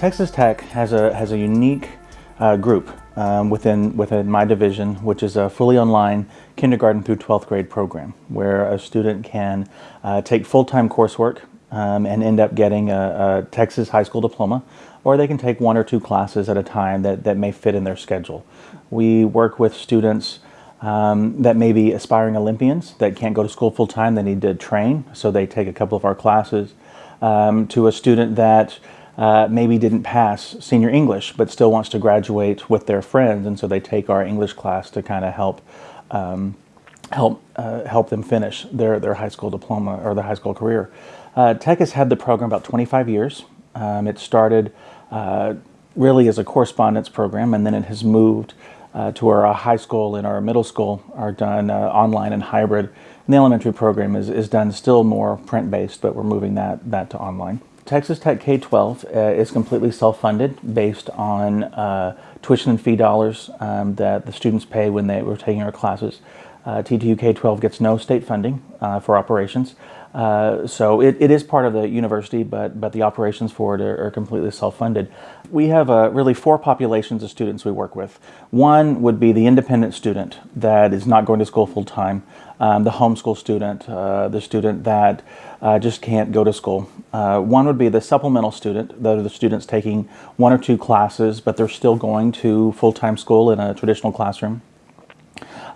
Texas Tech has a, has a unique uh, group um, within, within my division, which is a fully online kindergarten through 12th grade program, where a student can uh, take full-time coursework um, and end up getting a, a, Texas high school diploma, or they can take one or two classes at a time that, that may fit in their schedule. We work with students um, that may be aspiring Olympians that can't go to school full-time, they need to train, so they take a couple of our classes, um, to a student that uh, maybe didn't pass senior English but still wants to graduate with their friends and so they take our English class to kind of help um, help uh, help them finish their, their high school diploma or their high school career. Uh, Tech has had the program about 25 years. Um, it started uh, really as a correspondence program and then it has moved uh, to our high school and our middle school are done uh, online and hybrid. And the elementary program is, is done still more print-based, but we're moving that, that to online. Texas Tech K-12 uh, is completely self-funded based on uh, tuition and fee dollars um, that the students pay when they were taking our classes. Uh, TTU K-12 gets no state funding uh, for operations. Uh, so it, it is part of the university, but, but the operations for it are, are completely self-funded. We have uh, really four populations of students we work with. One would be the independent student that is not going to school full-time, um, the homeschool student, uh, the student that uh, just can't go to school. Uh, one would be the supplemental student, that are the students taking one or two classes, but they're still going to full-time school in a traditional classroom.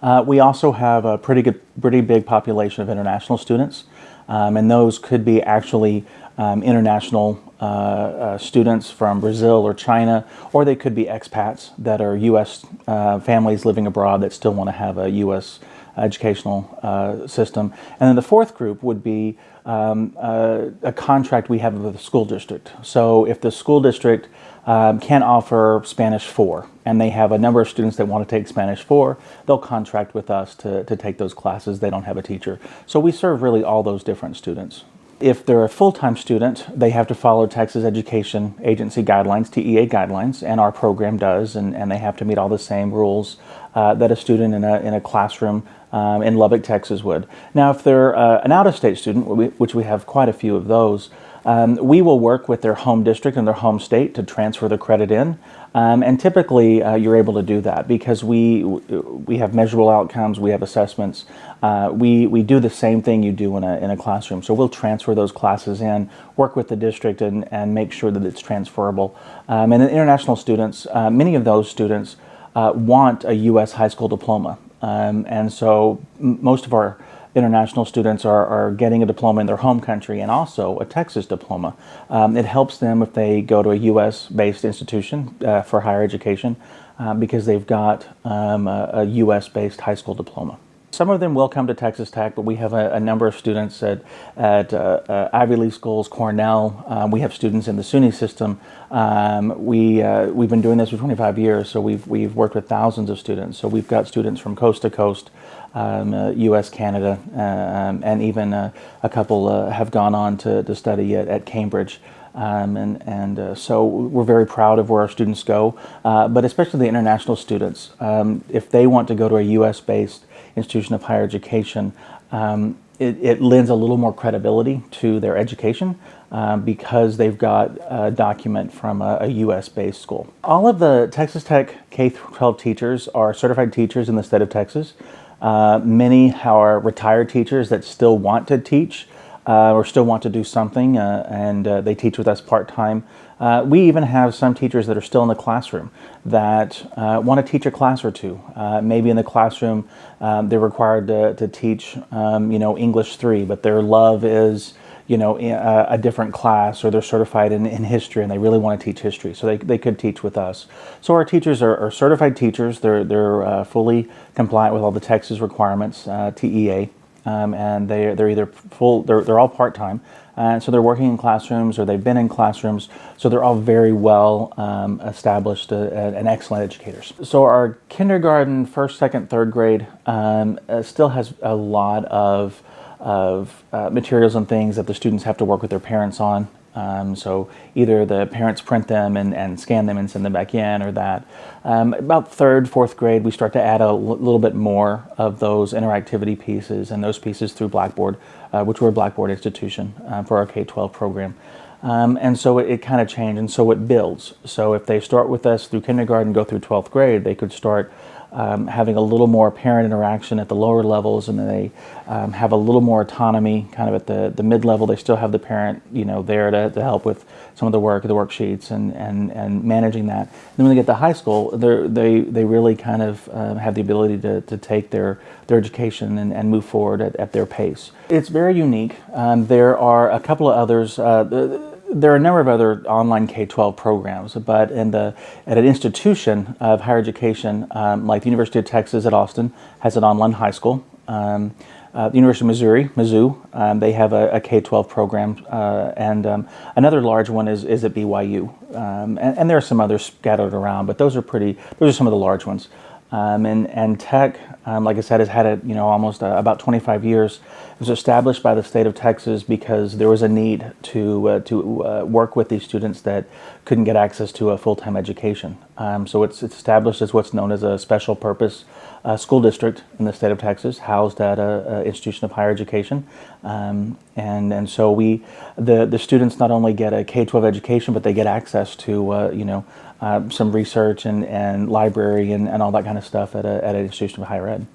Uh, we also have a pretty good, pretty big population of international students, um, and those could be actually um, international uh, uh, students from Brazil or China, or they could be expats that are U.S. Uh, families living abroad that still want to have a U.S. educational uh, system. And then the fourth group would be um, uh, a contract we have with the school district. So if the school district um, can offer Spanish 4 and they have a number of students that want to take Spanish 4, they'll contract with us to, to take those classes. They don't have a teacher. So we serve really all those different students. If they're a full-time student, they have to follow Texas Education Agency guidelines, TEA guidelines, and our program does, and, and they have to meet all the same rules uh, that a student in a, in a classroom um, in Lubbock, Texas would. Now, if they're uh, an out-of-state student, which we have quite a few of those, um, we will work with their home district and their home state to transfer the credit in. Um, and typically uh, you're able to do that because we we have measurable outcomes, we have assessments. Uh, we, we do the same thing you do in a, in a classroom. So we'll transfer those classes in, work with the district and, and make sure that it's transferable. Um, and the international students, uh, many of those students uh, want a U.S. high school diploma. Um, and so most of our international students are, are getting a diploma in their home country and also a Texas diploma. Um, it helps them if they go to a U.S.-based institution uh, for higher education uh, because they've got um, a, a U.S.-based high school diploma. Some of them will come to Texas Tech, but we have a, a number of students at, at uh, uh, Ivy League schools, Cornell. Um, we have students in the SUNY system. Um, we, uh, we've been doing this for 25 years, so we've, we've worked with thousands of students. So we've got students from coast to coast, um, US, uh, Canada, um, and even uh, a couple uh, have gone on to, to study at, at Cambridge. Um, and and uh, so we're very proud of where our students go, uh, but especially the international students. Um, if they want to go to a U.S.-based institution of higher education, um, it, it, lends a little more credibility to their education um, because they've got a document from a, a U.S.-based school. All of the Texas Tech K-12 teachers are certified teachers in the state of Texas. Uh, many are retired teachers that still want to teach uh, or still want to do something uh, and uh, they teach with us part-time. Uh, we even have some teachers that are still in the classroom that uh, want to teach a class or two. maybe in the classroom um, they're required to, to teach um, you know English 3 but their love is you know, a, a, different class or they're certified in, in history and they really want to teach history. So they, they could teach with us. So our teachers are, are certified teachers. They're, they're uh, fully compliant with all the Texas requirements, uh, TEA. Um, and they, they're either full, they're, they're all part-time. And so they're working in classrooms or they've been in classrooms. So they're all very well um, established uh, and excellent educators. So our kindergarten, first, second, third grade um, uh, still has a lot of of uh, materials and things that the students have to work with their parents on. Um, so either the parents print them and, and, scan them and send them back in or that. Um, about third, fourth grade, we start to add a little bit more of those interactivity pieces and those pieces through Blackboard, uh, which we're a Blackboard institution uh, for our K-12 program. Um, and so it, it kind of changed, and so it builds. So if they start with us through kindergarten, go through 12th grade, they could start um, having a little more parent interaction at the lower levels, and then they um, have a little more autonomy kind of at the, the mid level. They still have the parent, you know, there to, to help with some of the work, the worksheets, and, and, and managing that. And then when they get to high school, they they really kind of uh, have the ability to, to take their, their education and, and move forward at, at their pace. It's very unique. Um, there are a couple of others. Uh, there are a number of other online K-12 programs, but in the, at an institution of higher education, um, like the University of Texas at Austin has an online high school. Um, uh, the University of Missouri, Mizzou, um, they have a a K-12 program, uh, and um, another large one is, is at BYU. Um, and, and there are some others scattered around, but those are pretty, those are some of the large ones. Um, and, and tech, um, like I said, has had it, you know, almost uh, about 25 years. It was established by the state of Texas because there was a need to, uh, to uh, work with these students that couldn't get access to a full-time education. Um, so it's, it's established as what's known as a special purpose uh, school district in the state of Texas, housed at an institution of higher education. Um, and, and so we, the, the students not only get a K-12 education, but they get access to, uh, you know, uh, some research and, and library and, and all that kind of stuff at, a, at an institution of higher ed.